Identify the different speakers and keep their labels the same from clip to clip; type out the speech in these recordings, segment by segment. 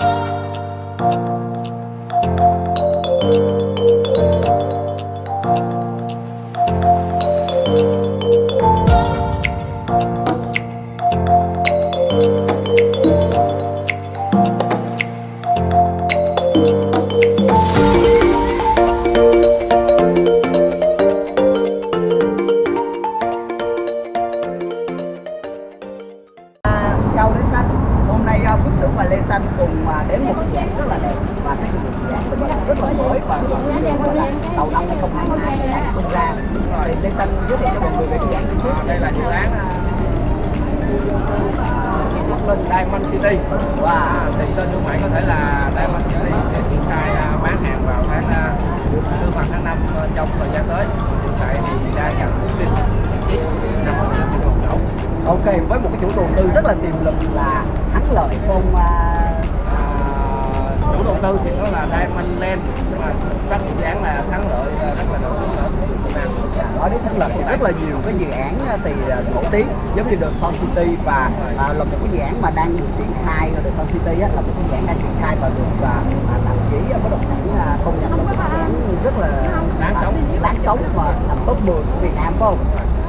Speaker 1: À, năm 2022 dự án tung ra thì Lê Xanh giới thiệu cho mọi người về cái dự án trước.
Speaker 2: Đây là dự án Bắc Linh Diamond City.
Speaker 1: Wow.
Speaker 2: à, thì tên thương mại có thể là Diamond City sẽ triển khai à, bán hàng vào tháng à, tư phần tháng 5 trong thời gian tới. Hiện tại thì đang nhận thông tin vị trí chỗ
Speaker 1: Ok với một cái chủ đầu tư rất là tiềm lực là thắng lợi con à,
Speaker 2: à, tư thì nó là Diamond Land nhưng mà các dự án là thắng lợi à, rất là nổi tiếng ở Việt Nam
Speaker 1: nói đến thắng lợi thì rất là nhiều cái dự án à, thì à, nổi tiếng giống như The Sun City và à, là một cái dự án mà đang được triển khai The Sun City á, là một cái dự án đang triển khai và được à, à, tạp chí bất động sản công nhận là một dự án rất là
Speaker 2: Đáng sống.
Speaker 1: đáng sống mà nằm top 10 của Việt Nam phải không?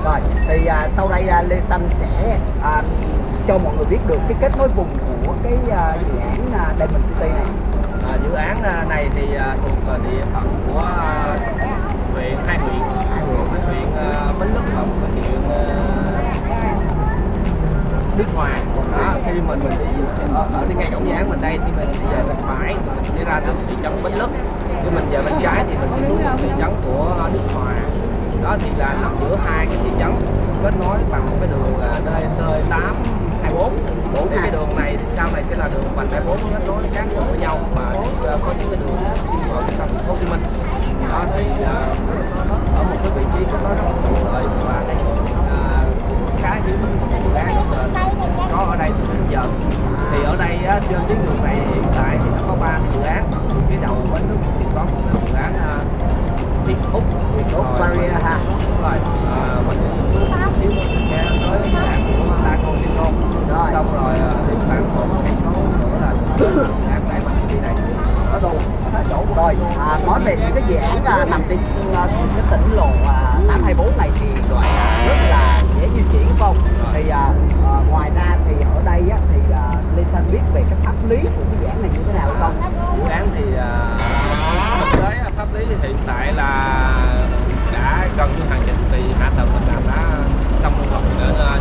Speaker 1: Rồi thì à, sau đây à, Lê Xanh sẽ à, cho mọi người biết được cái kết nối vùng của cái à, dự án à, Diamond City này.
Speaker 2: Ờ, dự án ờ, này thì ờ, thuộc địa phận của huyện hai huyện.
Speaker 1: Hai huyện.
Speaker 2: Huyện Bến Lức và một huyện Đức Hòa. Đó, khi mình mình đi ở, ở ngay cổng dự án mình đây thì mình đi về bên phải mình sẽ ra được thị trấn Bến Lức. Khi mình về bên trái thì mình sẽ xuống thị trấn của Đức Hòa. Đó thì là nằm giữa hai cái thị trấn kết nối bằng một cái đường D T8 Úc
Speaker 1: Barrier ha.
Speaker 2: đúng rồi. À, mình đi xuống xíu mình sẽ tới án của Laco Centro
Speaker 1: Rồi.
Speaker 2: xong rồi à, đi khoảng một cây số nữa là án đại bằng đi này
Speaker 1: đâu? Ở chỗ rồi à, nói về những cái dự án à, nằm trên à, cái tỉnh lộ à, 824 này thì gọi rất là dễ di chuyển không? Thì à, à, ngoài ra thì ở đây á, thì à, Lê Xanh biết về cái pháp lý của cái dự án này như thế nào hay không
Speaker 2: dự án thì à, thực tế à, pháp lý hiện tại là đã gần như hoàn chỉnh thì hạ tầng mình làm đã xong rồi đến à,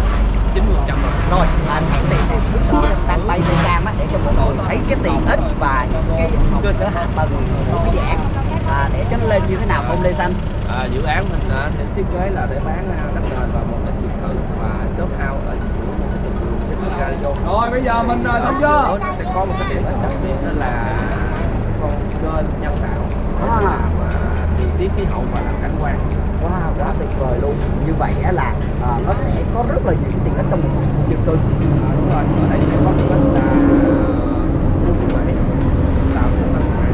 Speaker 2: 90 phần trăm rồi
Speaker 1: rồi à, sẵn tiện thì Phước Sửu đang bay lên cam á, để cho mọi người thấy cái tiện ích và những cái cơ sở hạ tầng của cái dự án à, để cho nó lên như thế nào không Lê Xanh?
Speaker 2: À, dự án mình à, thì thiết kế là để bán à, đất nền và một cái biệt thự và shop house ở giữa một cái trục đường trên đường radio
Speaker 3: Rồi bây giờ mình à, xong chưa?
Speaker 2: Nó sẽ có một cái điểm đặc biệt đó là con kênh nhân tạo.
Speaker 1: À.
Speaker 2: làm à, điều tiết khí hậu và làm cảnh quan.
Speaker 1: Wow, quá tuyệt vời luôn. Như vậy á là à, nó sẽ có rất là nhiều cái tiện ích trong một khu dân cư.
Speaker 2: À, đúng rồi ở đây sẽ có là khu như vậy tạo cái văn hóa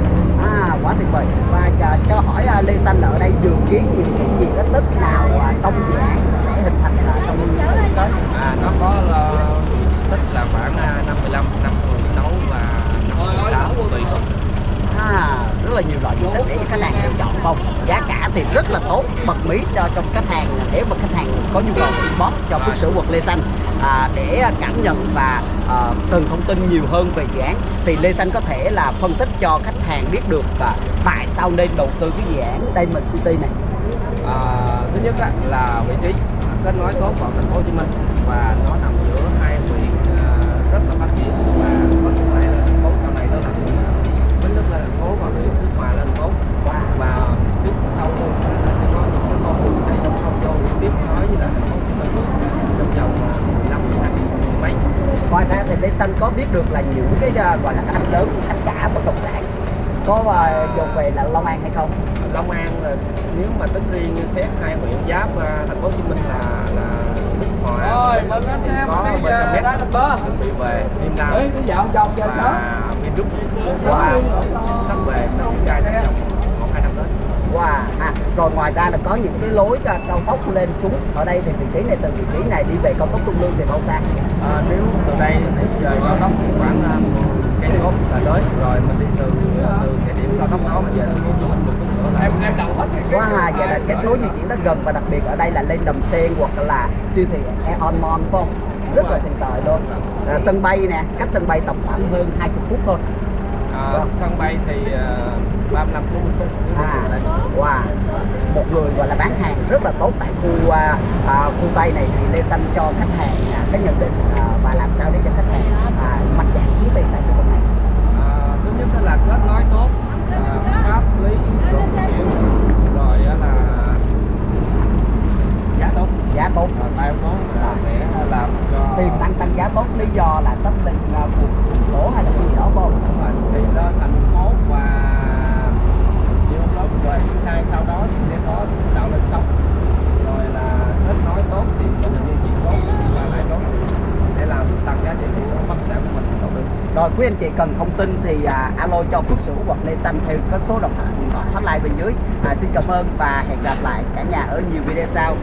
Speaker 1: À, quá tuyệt vời và cho, cho hỏi à, Lê Xanh ở đây dự kiến những cái gì nó tích nào à, trong dự án sẽ hình thành là trong thời tới?
Speaker 2: À, nó có ờ, diện tích là khoảng à, 55, 56 và 58 tùy thuộc.
Speaker 1: À, rất là nhiều loại diện tích để cho khách hàng lựa chọn không? Giá thì rất là tốt. Bật mí cho trong khách hàng nếu mà khách hàng có nhu cầu inbox cho phước sửu quật Lê Xanh. À, để cảm nhận và ờ, à, cần thông tin nhiều hơn về dự án thì Lê Xanh có thể là phân tích cho khách hàng biết được và tại sao nên đầu tư cái dự án Diamond City này.
Speaker 2: À, thứ nhất á, là vị trí kết nối tốt vào thành phố Hồ Chí Minh và nó nằm giữa hai huyện ờ, rất là phát triển.
Speaker 1: Xanh có biết được là những cái à, gọi là cái anh lớn anh cả bất động sản có à, dồn về là Long An hay không?
Speaker 2: Long An là nếu mà tính riêng xét hai huyện giáp à, thành phố Hồ Chí Minh là là Đức Hòa
Speaker 3: Rồi, mừng anh em
Speaker 2: có
Speaker 3: đi
Speaker 2: bên
Speaker 3: ra number.
Speaker 2: chuẩn bị về Việt Nam.
Speaker 3: Ê, cái dạo chồng giờ đó.
Speaker 2: và Vinrúc
Speaker 1: Wow.
Speaker 2: sắp về sắp khai trong
Speaker 1: Wow, à, rồi ngoài ra là có những cái lối à, cao tốc lên xuống. Ở đây thì vị trí này từ vị trí này đi về cao tốc Trung Lương thì bao xa
Speaker 2: à, nếu từ đây thì về cao tốc khoảng uh, cây số là tới. Rồi mình đi từ từ cái điểm cao tốc đó mà về thành phố
Speaker 3: em em đọc hết
Speaker 1: quá hà vậy là kết nối di chuyển rất gần và đặc biệt ở đây là lên đầm sen hoặc là siêu thị Aeon Mall phải không? Rất là tiện lợi luôn. À, sân bay nè cách sân bay tầm khoảng hơn 20 phút thôi
Speaker 2: à, sân bay thì uh, 35 40 phút
Speaker 1: à. wow. Một người gọi là bán hàng rất là tốt tại khu à, à, khu tây này thì lê xanh cho khách hàng à, cái nhận định à, và làm sao để cho khách hàng à, mạnh dạn xuống tiền tại khu vực này?
Speaker 2: À, thứ nhất là kết nối tốt à, pháp lý rồi kiểu rồi á là giá tốt.
Speaker 1: Giá tốt.
Speaker 2: À, bao tốt là sẽ làm cho
Speaker 1: tiền tăng tăng giá tốt lý do là sắp lên à, vùng thành phố hay là cái gì đó phải không
Speaker 2: Đúng rồi, thì lên thành phố và nhiều lớp rồi thứ hai sau đó thì sẽ có tạo lên sóng rồi là kết nối tốt thì mình là duy trì tốt và lại tốt để làm tăng giá trị của bất động sản của mình đầu tư
Speaker 1: rồi quý anh chị cần thông tin thì à, alo cho Phước Sửu hoặc Lê Xanh theo có số điện thoại điện thoại hotline bên dưới. À, xin cảm ơn và hẹn gặp lại cả nhà ở nhiều video sau.